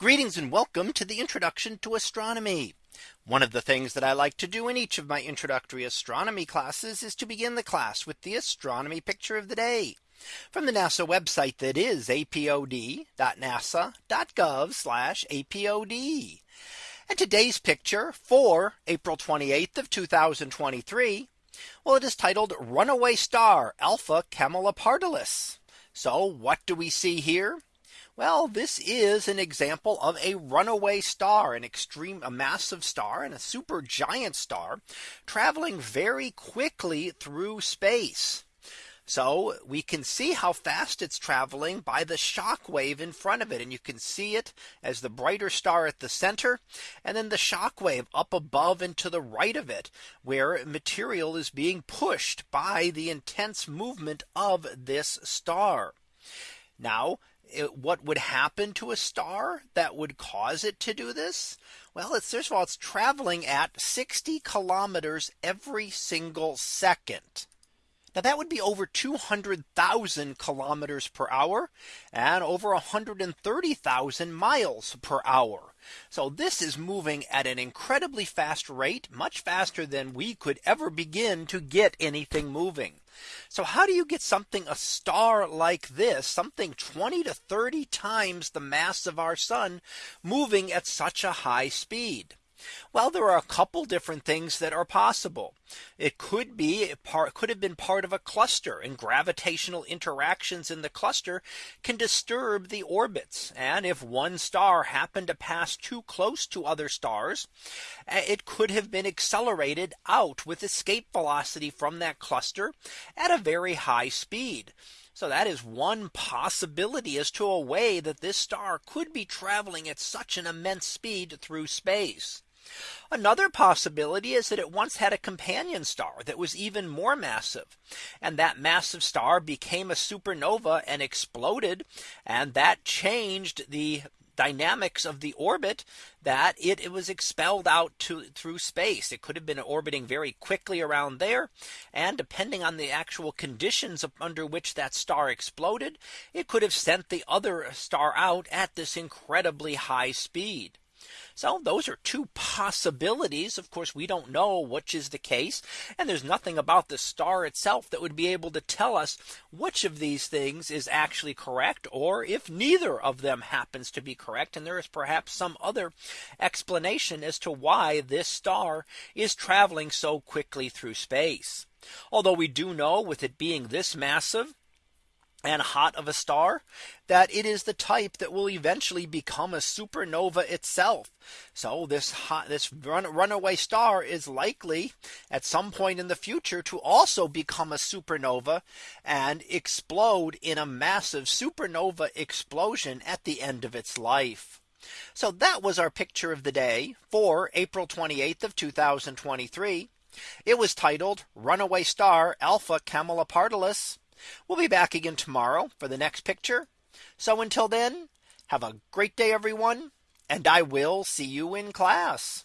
Greetings and welcome to the introduction to astronomy. One of the things that I like to do in each of my introductory astronomy classes is to begin the class with the astronomy picture of the day from the NASA website that is apod.nasa.gov apod. And today's picture for April 28th of 2023. Well, it is titled Runaway Star Alpha Camelopardalis. So what do we see here? Well, this is an example of a runaway star, an extreme a massive star and a super giant star traveling very quickly through space. So we can see how fast it's traveling by the shock wave in front of it. And you can see it as the brighter star at the center and then the shock wave up above and to the right of it where material is being pushed by the intense movement of this star. Now it, what would happen to a star that would cause it to do this? Well, it's first of all, it's traveling at 60 kilometers every single second. Now that would be over 200,000 kilometers per hour and over 130,000 miles per hour. So this is moving at an incredibly fast rate, much faster than we could ever begin to get anything moving. So how do you get something a star like this something 20 to 30 times the mass of our sun moving at such a high speed? Well, there are a couple different things that are possible. It could be part could have been part of a cluster and gravitational interactions in the cluster can disturb the orbits. And if one star happened to pass too close to other stars, eh, it could have been accelerated out with escape velocity from that cluster at a very high speed. So that is one possibility as to a way that this star could be traveling at such an immense speed through space. Another possibility is that it once had a companion star that was even more massive. And that massive star became a supernova and exploded. And that changed the dynamics of the orbit that it, it was expelled out to through space. It could have been orbiting very quickly around there. And depending on the actual conditions under which that star exploded, it could have sent the other star out at this incredibly high speed. So those are two possibilities. Of course, we don't know which is the case. And there's nothing about the star itself that would be able to tell us which of these things is actually correct or if neither of them happens to be correct. And there is perhaps some other explanation as to why this star is traveling so quickly through space. Although we do know with it being this massive and hot of a star that it is the type that will eventually become a supernova itself. So this hot this run, runaway star is likely at some point in the future to also become a supernova and explode in a massive supernova explosion at the end of its life. So that was our picture of the day for April 28th of 2023. It was titled Runaway Star Alpha Camelopardalis. We'll be back again tomorrow for the next picture. So until then, have a great day, everyone, and I will see you in class.